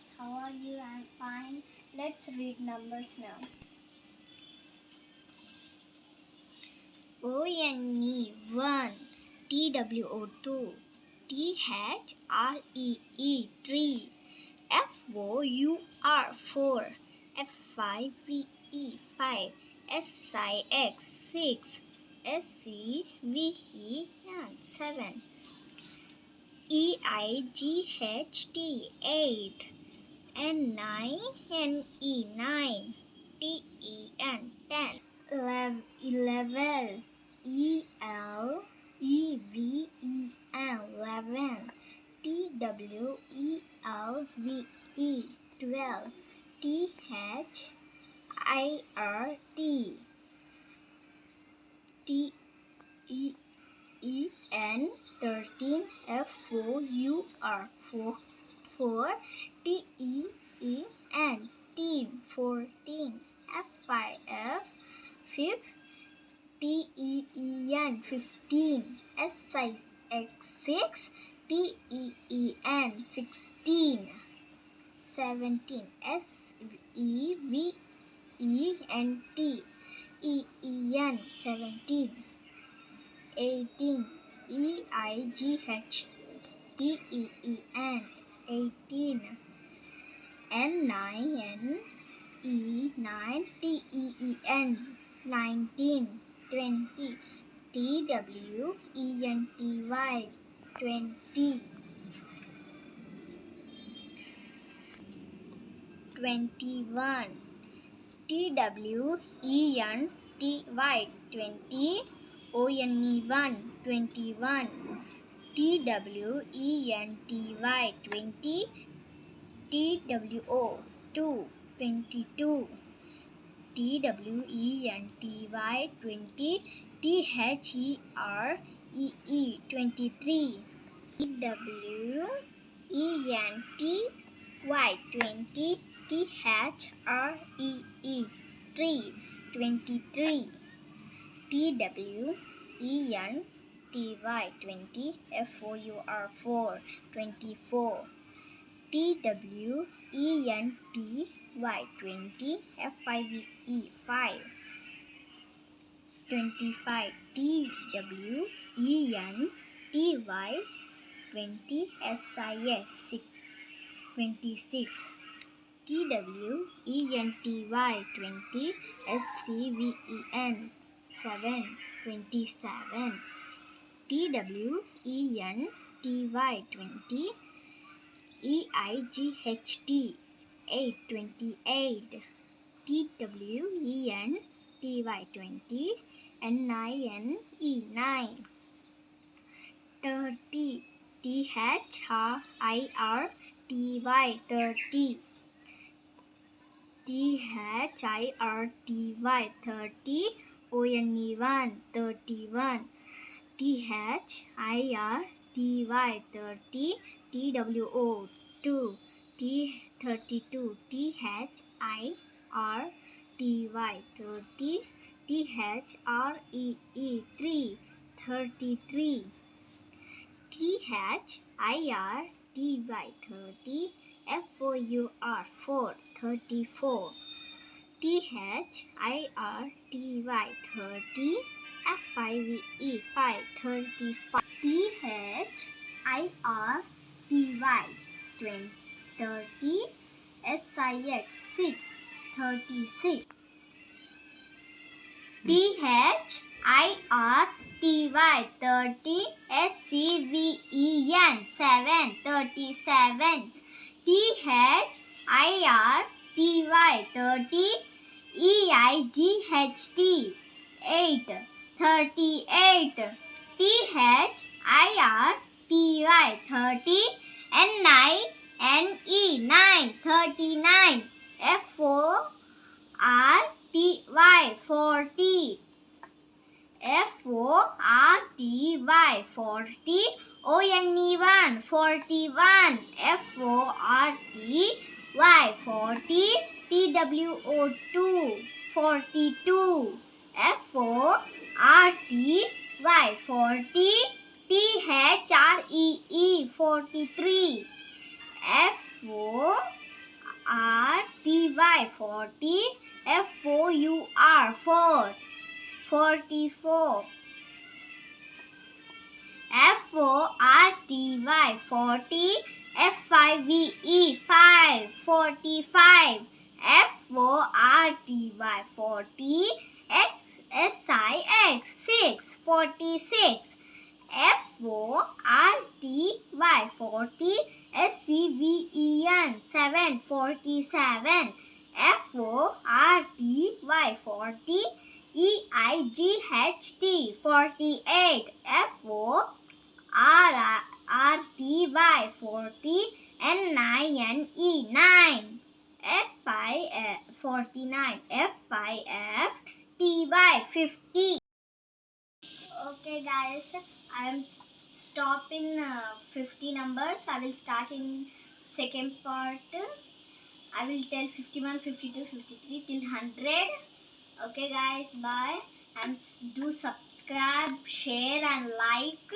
guys, how are you? I'm fine. Let's read numbers now. O N E 1 T W O 2 T H R E E 3 F O U R 4 F I V E 5 S I X 6 S C V E 7 E I G H T 8 N 9 N E 9 T E N 10 Elev- 11 E L E V E N 11 T W E L V E 12 T H I R T T E E N 13 F O U R 4 4 T E E N teen 14 F I F 5 T E E N 15 S X 6 T E E N 16 17 S E V E N T E E N 17 18 E I G H T E E N 18 N 9 N E 9 T E E N 19 20 T W E N T Y 20 21 T W E N T Y 20 O N E 1 21 T W E N T Y 20 T W O 2 22 T W E N T Y 20 T H E R E E 23 T W E N T Y 20 T H R E E 3 23 T W E N T Y 20 F O U R 4 24 T W E N T Y 20 F I V E 5 25 T W E N T Y 20 S I S 6 26 T W E N T Y 20 S C V E N 7 27 T W E N T Y 20 E I G H T 8 28 T W E N T Y 20 N I N E 9 30 T H R I R T Y 30 T H I R T Y 30 O N E 1 31 T H I R T Y 30 T W O 2 T 32 T H I R T Y 30 T H R E E 3 33 T H I R T Y 30 F O U R 4 34 T H I R T Y 30 F I V E 5 35 T H I R T Y 20 30 S I X 6 36 T H I R T Y 30 S C V E N 7 37 T H I R T Y 30 E I G H T. 8 38 T H I R T Y. 30 N 9 N E 9 39 F O R T Y. 40 F O R T Y. 40 O N E 1 41 F O R T Y. 40 T W O 2 42 F O R T Y 40 T H R E E 43 F O forty. F O U R four. Forty four. F O R T Y forty. F I V E five. Forty five. F O R T Y forty. X S I X six. Forty six. F O R T Y forty. S C V E N seven. Forty seven. F O R T Y forty. E I G H T forty eight. F O R R T Y forty. N I N E nine. F I F forty nine. F I F T Y fifty. Okay, guys, I am stopping uh, 50 numbers. I will start in second part. I will tell 51, 52, 53 till 100. Okay, guys, bye. And do subscribe, share, and like.